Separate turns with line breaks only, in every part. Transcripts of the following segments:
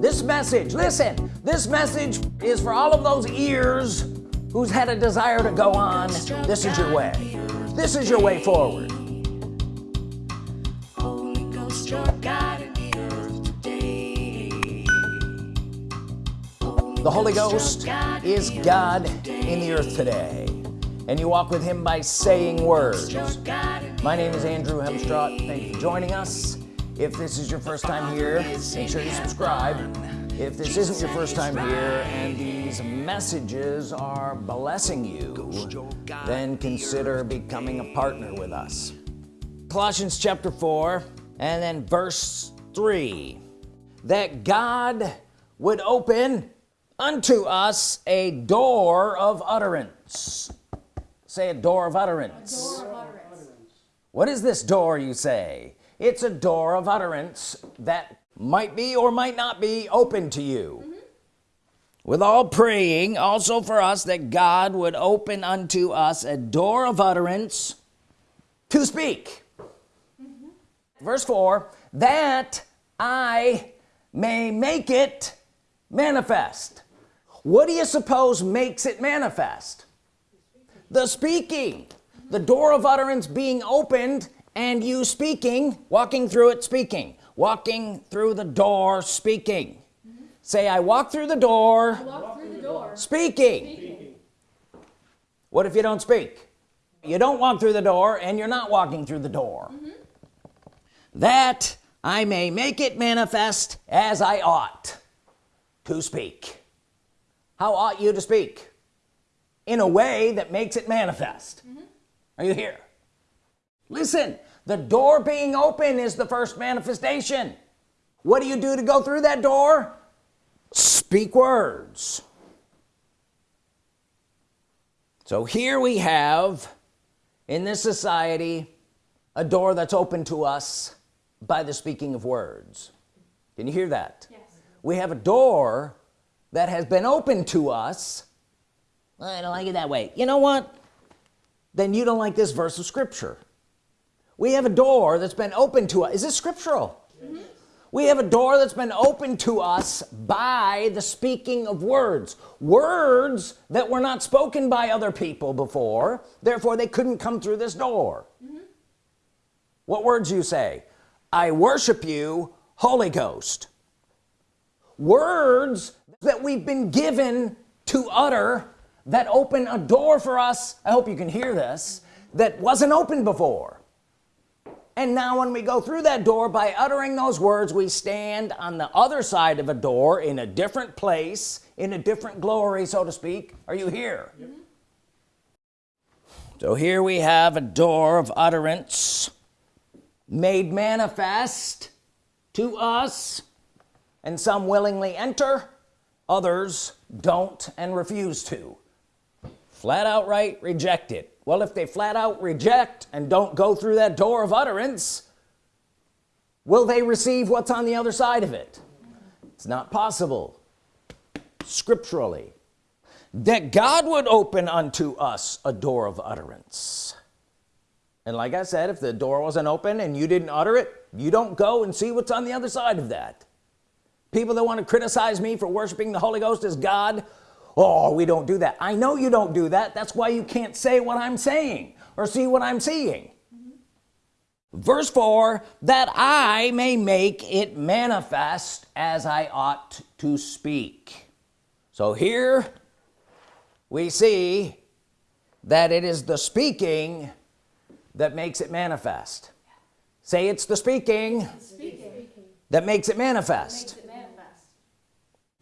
this message listen this message is for all of those ears who's had a desire to go on. This is your way. This is your way forward. The Holy Ghost is God in the earth today. and you walk with him by saying words. My name is Andrew Hemstraught. Thank you for joining us if this is your first time here make sure you subscribe. If this isn't your first time here and these messages are blessing you then consider becoming a partner with us. Colossians chapter 4 and then verse 3 that God would open unto us a door of utterance. Say a door of utterance,
door of utterance.
what is this door you say it's a door of utterance that might be or might not be open to you. Mm -hmm. with all praying also for us that God would open unto us a door of utterance to speak. Mm -hmm. verse 4 that I may make it manifest. What do you suppose makes it manifest? The speaking. The door of utterance being opened and you speaking walking through it speaking walking through the door speaking mm -hmm. say I walk through the door,
through the door.
Speaking. speaking what if you don't speak you don't walk through the door and you're not walking through the door mm -hmm. that I may make it manifest as I ought to speak how ought you to speak in a way that makes it manifest mm -hmm. are you here listen the door being open is the first manifestation. What do you do to go through that door? Speak words. So here we have in this society a door that's open to us by the speaking of words. Can you hear that?
Yes.
we have a door that has been open to us. I don't like it that way. You know what? Then you don't like this verse of Scripture we have a door that's been opened to us. Is this scriptural? Mm -hmm. we have a door that's been opened to us by the speaking of words. Words that were not spoken by other people before therefore they couldn't come through this door. Mm -hmm. what words you say? I worship you Holy Ghost. Words that we've been given to utter that open a door for us. I hope you can hear this. That wasn't open before and now when we go through that door by uttering those words we stand on the other side of a door in a different place in a different glory so to speak. Are you here? Yep. so here we have a door of utterance made manifest to us and some willingly enter others don't and refuse to. Flat outright reject it well if they flat out reject and don't go through that door of utterance will they receive what's on the other side of it? It's not possible scripturally that God would open unto us a door of utterance. And like I said if the door wasn't open and you didn't utter it you don't go and see what's on the other side of that. People that want to criticize me for worshiping the Holy Ghost as God oh we don't do that. I know you don't do that. That's why you can't say what I'm saying or see what I'm seeing. Mm -hmm. verse 4 that I may make it manifest as I ought to speak. So here we see that it is the speaking that makes it manifest. Say it's the speaking, the speaking. that makes it manifest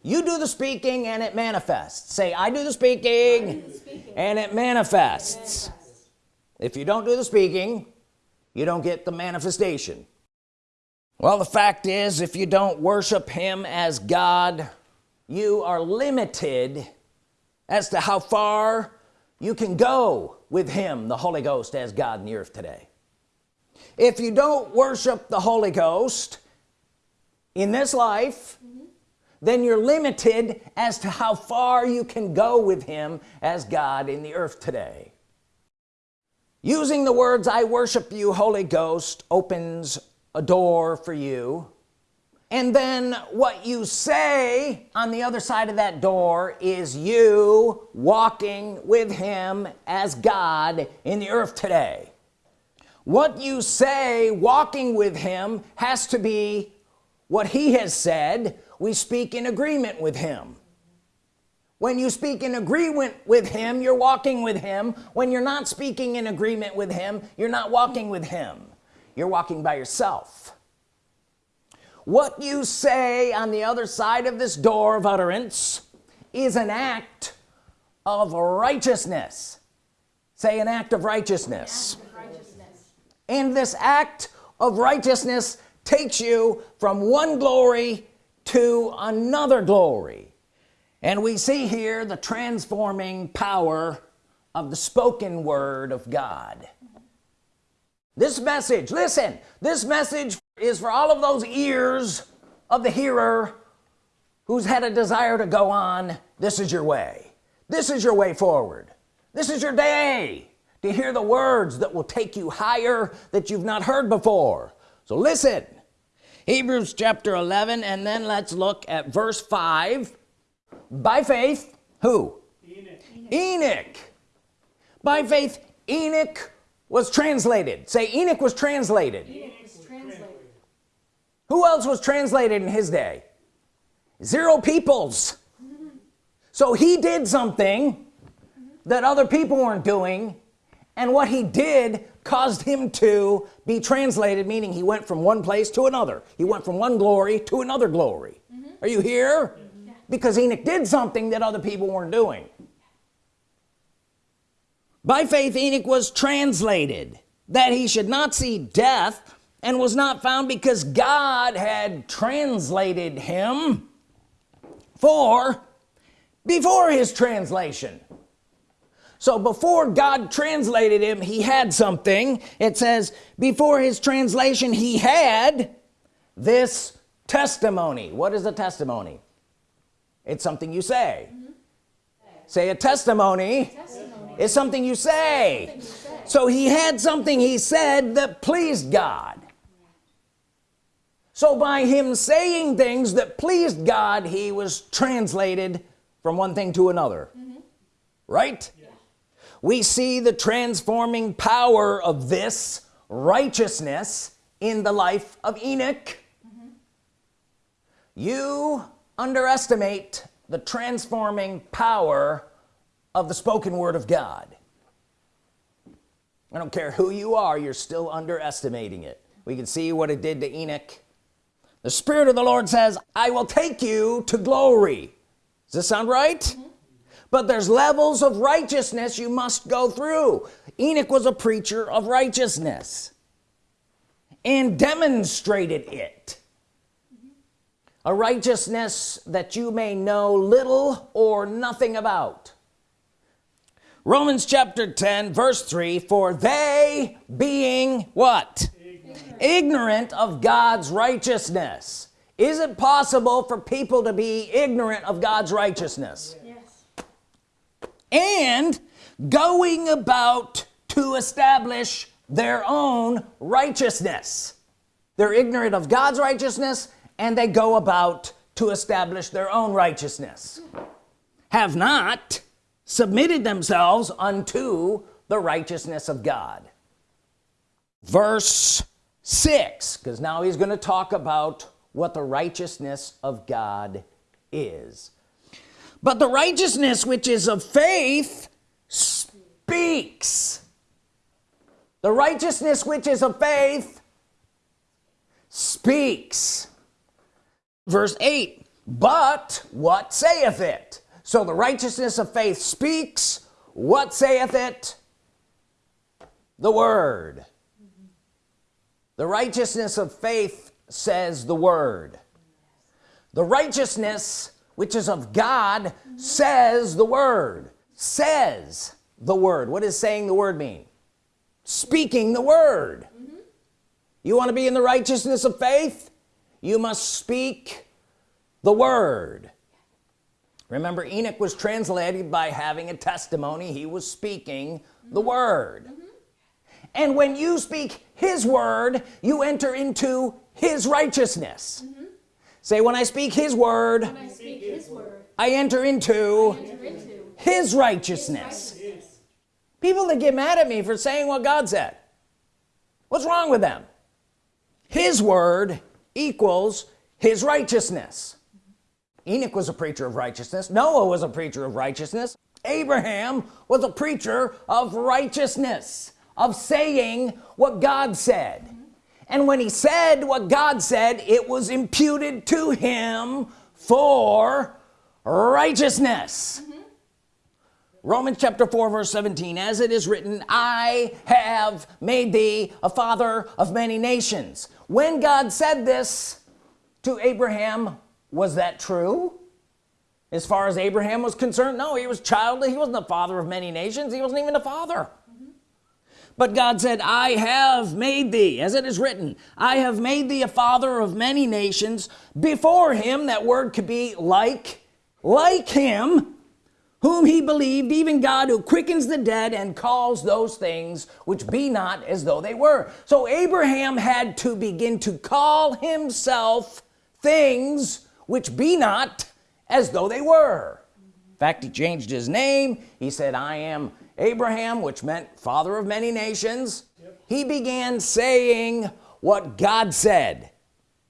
you do the speaking and it manifests say I do the speaking, do the speaking. And, it manifests. it manifests if you don't do the speaking you don't get the manifestation well the fact is if you don't worship him as God you are limited as to how far you can go with him the Holy Ghost as God in the earth today if you don't worship the Holy Ghost in this life then you're limited as to how far you can go with him as God in the earth today. Using the words I worship you Holy Ghost opens a door for you. And then what you say on the other side of that door is you walking with him as God in the earth today. What you say walking with him has to be what he has said we speak in agreement with him. When you speak in agreement with him you're walking with him. When you're not speaking in agreement with him you're not walking with him. You're walking by yourself. What you say on the other side of this door of utterance is an act of righteousness. Say an act of righteousness, act of righteousness. and this act of righteousness takes you from one glory to another glory. And we see here the transforming power of the spoken word of God. This message listen this message is for all of those ears of the hearer who's had a desire to go on this is your way. This is your way forward. This is your day to hear the words that will take you higher that you've not heard before. So listen Hebrews chapter 11 and then let's look at verse 5 by faith who? Enoch, Enoch. by faith Enoch was translated. Say Enoch was translated. Enoch who else was translated in his day? Zero peoples. So he did something that other people weren't doing and what he did caused him to be translated meaning he went from one place to another. He went from one glory to another glory. Mm -hmm. are you here? Yeah. because Enoch did something that other people weren't doing. By faith Enoch was translated that he should not see death and was not found because God had translated him for before his translation so before God translated him he had something it says before his translation he had this testimony what is a testimony it's something you say mm -hmm. say a testimony, testimony. is something you say. something you say so he had something he said that pleased God so by him saying things that pleased God he was translated from one thing to another mm -hmm. right. We see the transforming power of this righteousness in the life of Enoch. Mm -hmm. you underestimate the transforming power of the spoken word of God. I don't care who you are you're still underestimating it. We can see what it did to Enoch. The Spirit of the Lord says I will take you to glory. Does this sound right? Mm -hmm. But there's levels of righteousness you must go through. Enoch was a preacher of righteousness and demonstrated it. A righteousness that you may know little or nothing about. Romans chapter 10 verse 3 for they being what? Ignorant of God's righteousness. Is it possible for people to be ignorant of God's righteousness. And going about to establish their own righteousness. They're ignorant of God's righteousness and they go about to establish their own righteousness. Have not submitted themselves unto the righteousness of God. Verse 6 because now he's going to talk about what the righteousness of God is but the righteousness which is of faith speaks. The righteousness which is of faith speaks. Verse 8 but what saith it? So the righteousness of faith speaks. What saith it? The word. The righteousness of faith says the word. The righteousness which is of God says the word. Says the word. What does saying the word mean? Speaking the word. Mm -hmm. you want to be in the righteousness of faith? You must speak the word. Remember Enoch was translated by having a testimony. He was speaking the word. Mm -hmm and when you speak his word you enter into his righteousness. mm -hmm. Say when I speak his word
I speak his word,
I enter into
enter into
his righteousness. People that get mad at me for saying what God said. What's wrong with them? His word equals his righteousness. Enoch was a preacher of righteousness. Noah was a preacher of righteousness. Abraham was a preacher of righteousness of saying what God said and when he said what God said it was imputed to him for righteousness. Mm-hmm. Romans chapter 4 verse 17 as it is written I have made thee a father of many nations. When God said this to Abraham was that true? As far as Abraham was concerned no he was childly he wasn't the father of many nations he wasn't even a father but God said I have made thee as it is written I have made thee a father of many nations before him that word could be like like him whom he believed even God who quickens the dead and calls those things which be not as though they were. So Abraham had to begin to call himself things which be not as though they were. In fact he changed his name. He said I am Abraham which meant father of many nations yep. he began saying what God said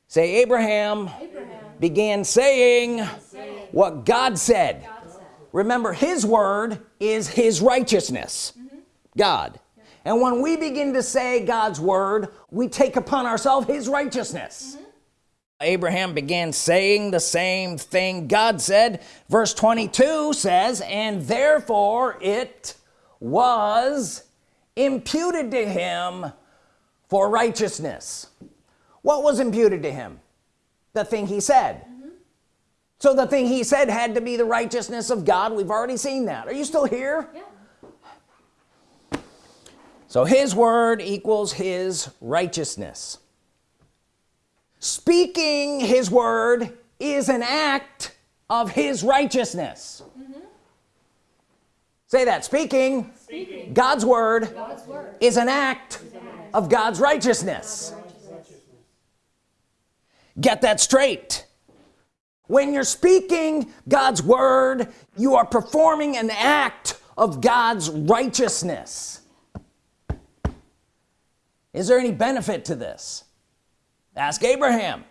say Abraham, Abraham. began saying, saying what God said. God said remember his word is his righteousness mm -hmm. God and when we begin to say God's word we take upon ourselves his righteousness mm -hmm. Abraham began saying the same thing God said verse 22 says and therefore it was imputed to him for righteousness. What was imputed to him? The thing he said. Mm -hmm. so the thing he said had to be the righteousness of God. We've already seen that. Are you still here? Yeah. so his word equals his righteousness. Speaking his word is an act of his righteousness say that. Speaking, speaking. God's, word God's, word is an act, is an act. of God's righteousness. righteousness. Get that straight. When you're speaking God's Word you are performing an act of God's righteousness. Is there any benefit to this? Ask Abraham.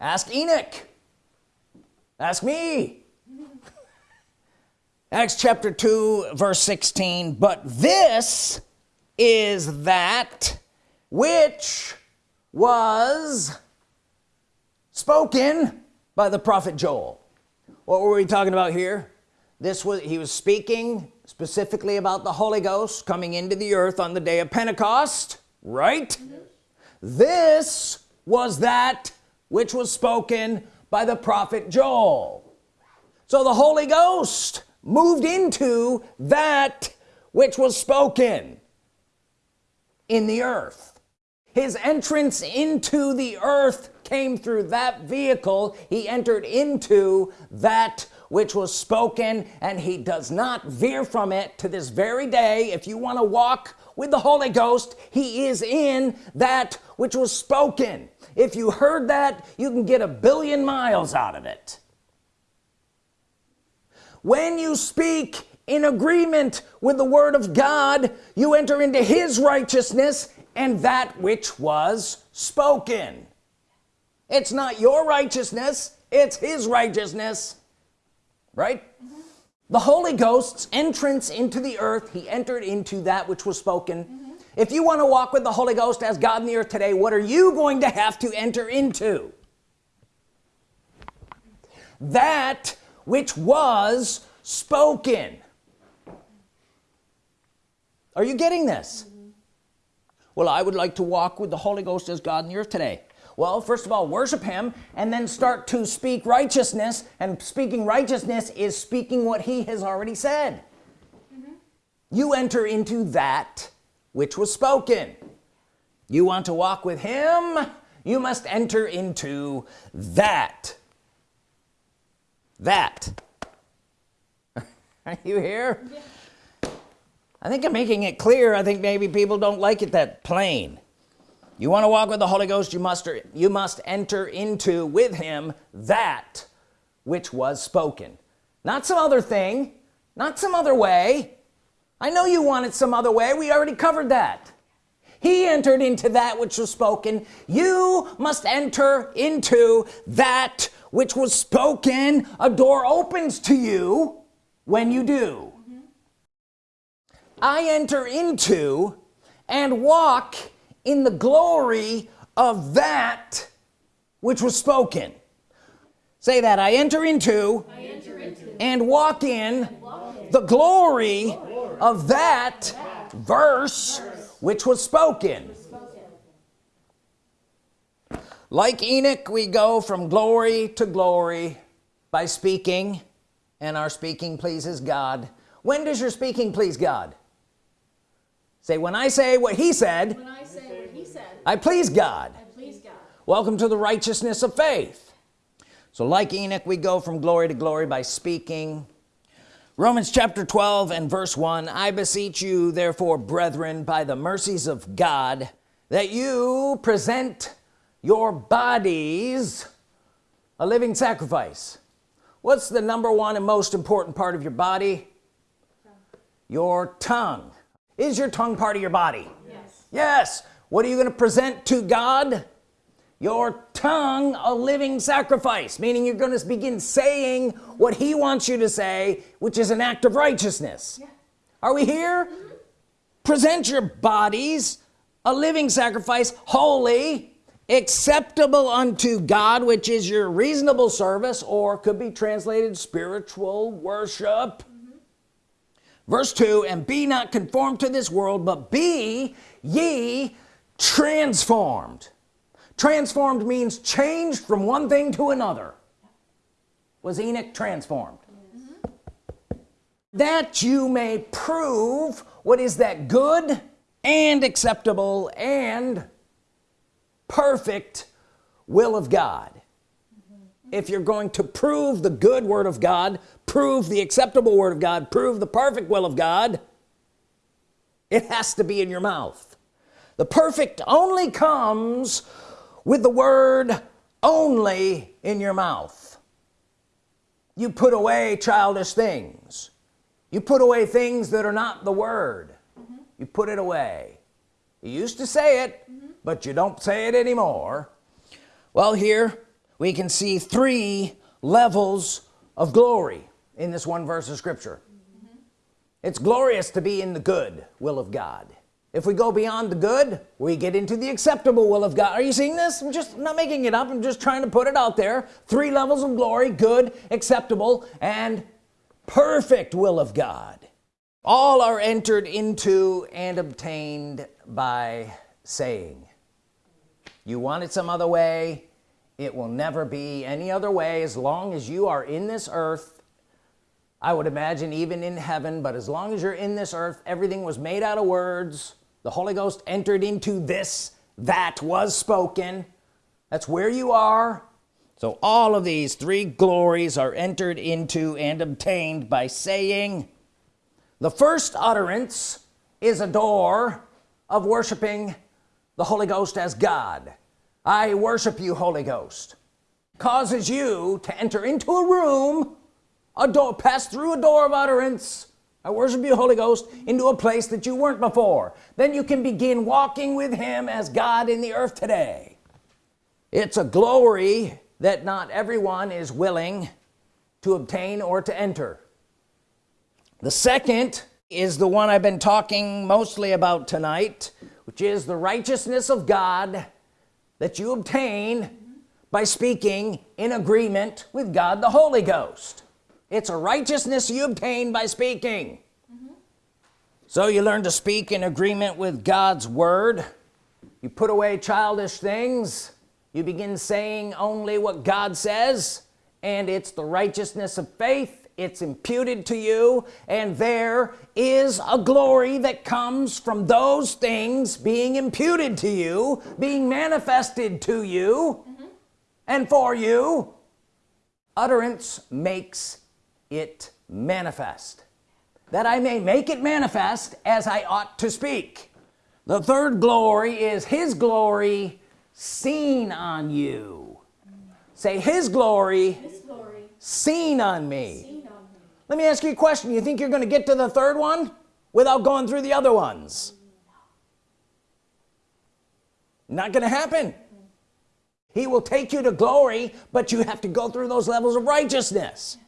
Ask Enoch. Ask me Acts chapter 2 verse 16 but this is that which was spoken by the prophet Joel. What were we talking about here? This was he was speaking specifically about the Holy Ghost coming into the earth on the day of Pentecost right? Yes. this was that which was spoken by the prophet Joel. So the Holy Ghost moved into that which was spoken in the earth. His entrance into the earth came through that vehicle. He entered into that which was spoken and he does not veer from it to this very day. If you want to walk with the Holy Ghost he is in that which was spoken. If you heard that you can get a billion miles out of it when you speak in agreement with the Word of God you enter into his righteousness and that which was spoken. It's not your righteousness it's his righteousness. Right? Mm -hmm. the Holy Ghost's entrance into the earth he entered into that which was spoken. Mm -hmm. if you want to walk with the Holy Ghost as God in the earth today what are you going to have to enter into? That which was spoken. Are you getting this? Mm -hmm. well I would like to walk with the Holy Ghost as God in the earth today. Well first of all worship him and then start to speak righteousness and speaking righteousness is speaking what he has already said. Mm -hmm. you enter into that which was spoken. You want to walk with him? You must enter into that that. Are you here yeah. I think I'm making it clear. I think maybe people don't like it that plain. You want to walk with the Holy Ghost you must you must enter into with him that which was spoken. Not some other thing not some other way. I know you want it some other way. We already covered that. He entered into that which was spoken. You must enter into that which was spoken a door opens to you when you do mm -hmm. I enter into and walk in the glory of that which was spoken say that I enter into, I enter into and walk in, and walk in the glory, glory of that, that verse, verse which was spoken. Like Enoch we go from glory to glory by speaking and our speaking pleases God. When does your speaking please God? Say when I say what he said when I, say what he said, I please God. I please God. Welcome to the righteousness of faith. So like Enoch we go from glory to glory by speaking. Romans chapter 12 and verse 1 I beseech you therefore brethren by the mercies of God that you present your bodies a living sacrifice. What's the number one and most important part of your body? Your tongue. Is your tongue part of your body? Yes. Yes. What are you going to present to God? Your tongue a living sacrifice meaning you're going to begin saying what he wants you to say which is an act of righteousness. Yeah. are we here? Mm -hmm. present your bodies a living sacrifice holy acceptable unto God which is your reasonable service or could be translated spiritual worship mm -hmm. verse 2 and be not conformed to this world but be ye transformed transformed means changed from one thing to another was Enoch transformed mm -hmm. that you may prove what is that good and acceptable and perfect will of God. If you're going to prove the good Word of God prove the acceptable Word of God prove the perfect will of God it has to be in your mouth. The perfect only comes with the word only in your mouth. You put away childish things. You put away things that are not the word. Mm -hmm. you put it away. You used to say it. Mm -hmm. But you don't say it anymore. Well here we can see three levels of glory in this one verse of scripture. Mm -hmm. it's glorious to be in the good will of God. If we go beyond the good we get into the acceptable will of God. Are you seeing this? I'm just not making it up. I'm just trying to put it out there. Three levels of glory good acceptable and perfect will of God. All are entered into and obtained by saying you want it some other way. It will never be any other way. As long as you are in this earth I would imagine even in heaven but as long as you're in this earth everything was made out of words. The Holy Ghost entered into this that was spoken. That's where you are. So all of these three glories are entered into and obtained by saying the first utterance is a door of worshiping the Holy Ghost as God. I worship you Holy Ghost. Causes you to enter into a room a door pass through a door of utterance. I worship you Holy Ghost into a place that you weren't before. Then you can begin walking with him as God in the earth today. It's a glory that not everyone is willing to obtain or to enter. The second is the one I've been talking mostly about tonight which is the righteousness of God that you obtain by speaking in agreement with God the Holy Ghost. It's a righteousness you obtain by speaking. Mm -hmm. so you learn to speak in agreement with God's Word. You put away childish things. You begin saying only what God says and it's the righteousness of faith it's imputed to you and there is a glory that comes from those things being imputed to you being manifested to you mm -hmm. and for you. Utterance makes it manifest. That I may make it manifest as I ought to speak. The third glory is his glory seen on you. Say his glory,
His glory
seen on me.
seen on me.
Let me ask you a question. You think you're gonna get to the third one without going through the other ones? Not gonna happen. He will take you to glory but you have to go through those levels of righteousness.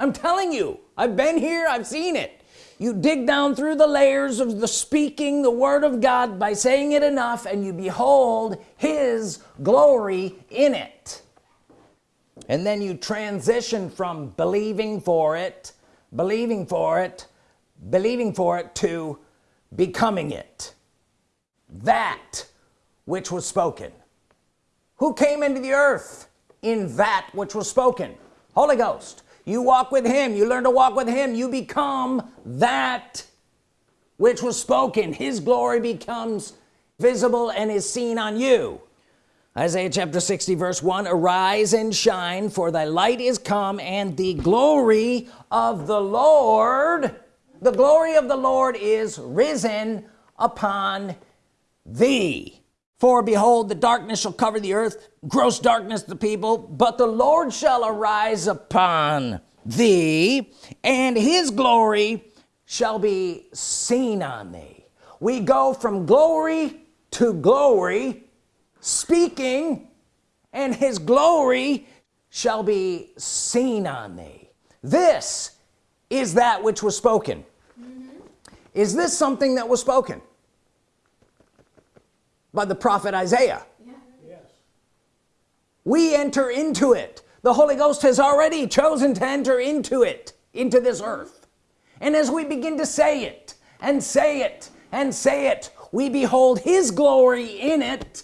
I'm telling you I've been here I've seen it. You dig down through the layers of the speaking the Word of God by saying it enough and you behold his glory in it and then you transition from believing for it believing for it believing for it to becoming it. That which was spoken. Who came into the earth in that which was spoken? Holy Ghost. You walk with him. You learn to walk with him. You become that which was spoken. His glory becomes visible and is seen on you Isaiah chapter 60 verse 1 arise and shine for thy light is come and the glory of the Lord the glory of the Lord is risen upon thee. For behold the darkness shall cover the earth gross darkness the people but the Lord shall arise upon thee and his glory shall be seen on thee. We go from glory to glory speaking and his glory shall be seen on thee. This is that which was spoken. Mm-hmm. Is this something that was spoken by the prophet Isaiah?
Yeah.
we enter into it. The Holy Ghost has already chosen to enter into it into this mm-hmm. earth. And as we begin to say it and say it and say it we behold his glory in it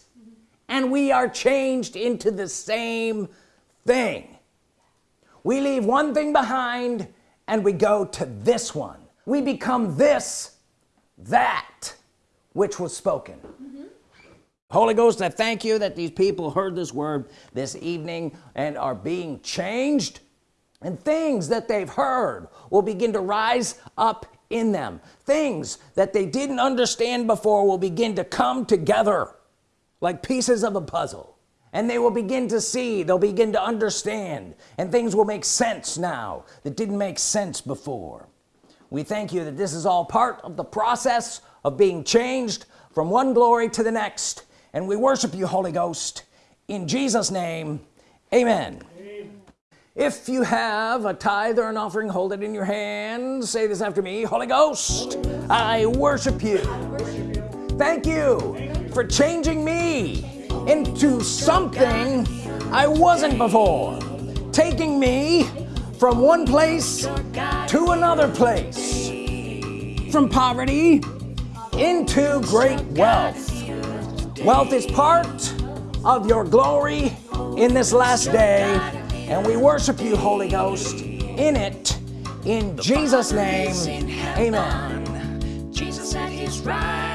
and we are changed into the same thing. We leave one thing behind and we go to this one. We become this that which was spoken. Mm-hmm. Holy Ghost I thank you that these people heard this word this evening and are being changed and things that they've heard will begin to rise up in them. Things that they didn't understand before will begin to come together like pieces of a puzzle. And they will begin to see they'll begin to understand. And things will make sense now that didn't make sense before. We thank you that this is all part of the process of being changed from one glory to the next. And we worship you Holy Ghost. In Jesus name amen, if you have a tithe or an offering hold it in your hand. Say this after me Holy Ghost I worship you. Thank you for changing me into something I wasn't before taking me from one place to another place from poverty into great wealth. Wealth is part of your glory in this last day and we worship you Holy Ghost in it. In Jesus name amen.
Jesus at his right